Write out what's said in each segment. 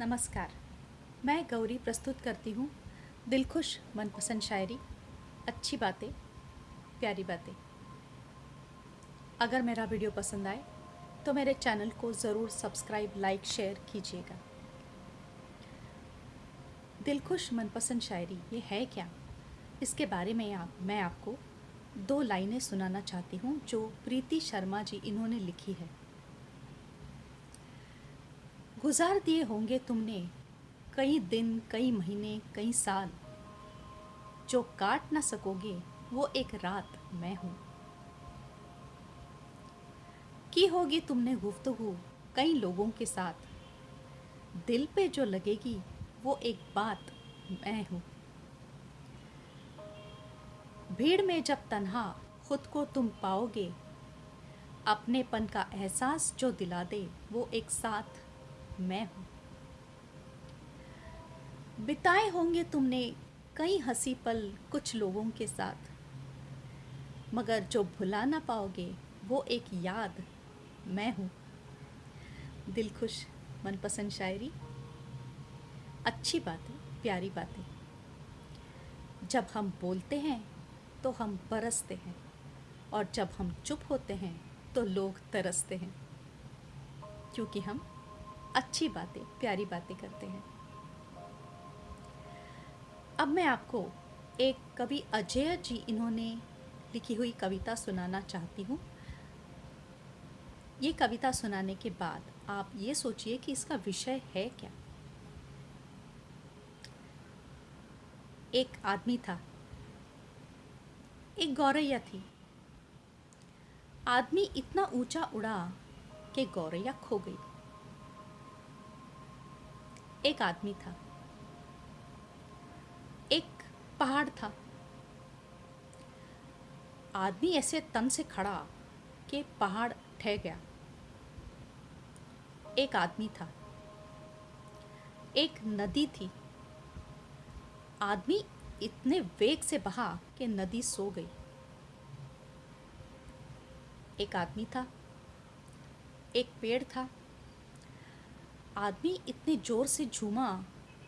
नमस्कार। मैं गौरी प्रस्तुत करती हूँ दिलखुश मनपसंद शायरी, अच्छी बातें, प्यारी बातें। अगर मेरा वीडियो पसंद आए तो मेरे चैनल को ज़रूर सब्सक्राइब, लाइक, शेयर कीजिएगा। दिलखुश मनपसंद शायरी ये है क्या? इसके बारे में आप, मैं आपको दो लाइनें सुनाना चाहती हूँ जो प्रीति शर्मा जी इन्होंने लिखी है। गुजार दिए होंगे तुमने कई दिन, कई महीने, कई साल। जो काट ना सकोगे, वो एक रात मैं हूँ। की होगी तुमने गुफ्तगु कई लोगों के साथ? दिल पे जो लगेगी, वो एक बात मैं हूँ। भीड़ में जब तन्हा खुद को तुम पाओगे, अपनेपन का एहसास जो दिला दे, वो एक साथ मैं हूँ। बिताए होंगे तुमने कई हँसी पल कुछ लोगों के साथ। मगर जो भुला ना पाओगे, वो एक याद मैं हूँ। दिल खुश, मनपसंद शायरी। अच्छी बातें, प्यारी बातें। जब हम बोलते हैं तो हम बरसते हैं। और जब हम चुप होते हैं तो लोग तरसते हैं। क्योंकि हम अच्छी बातें, प्यारी बातें करते हैं। अब मैं आपको एक कवि अजय जी इन्होंने लिखी हुई कविता सुनाना चाहती हूँ। ये कविता सुनाने के बाद आप ये सोचिए कि इसका विषय है क्या। एक आदमी था। एक गौरैया थी। आदमी इतना ऊँचा उड़ा कि गौरैया खो गई। एक आदमी था। एक पहाड़ था। आदमी ऐसे तन से खड़ा कि पहाड़ ठह गया। एक आदमी था। एक नदी थी। आदमी इतने वेग से बहा कि नदी सो गई। एक आदमी था। एक पेड़ था। आदमी इतने ज़ोर से झूमा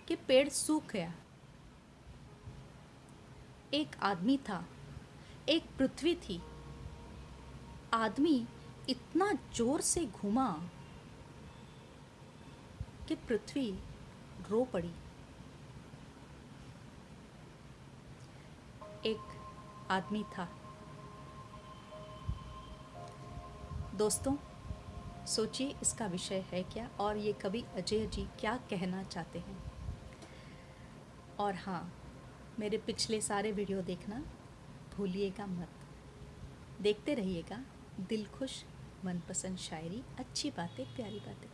कि पेड़ सूख गया। एक आदमी था, एक पृथ्वी थी। आदमी इतना ज़ोर से घूमा कि पृथ्वी रो पड़ी। एक आदमी था। दोस्तों सोचिए इसका विषय है क्या और ये कवि अजय जी क्या कहना चाहते हैं। और हाँ मेरे पिछले सारे वीडियो देखना भूलिएगा मत। देखते रहिएगा दिल खुश, मनपसंद शायरी, अच्छी बातें, प्यारी बातें।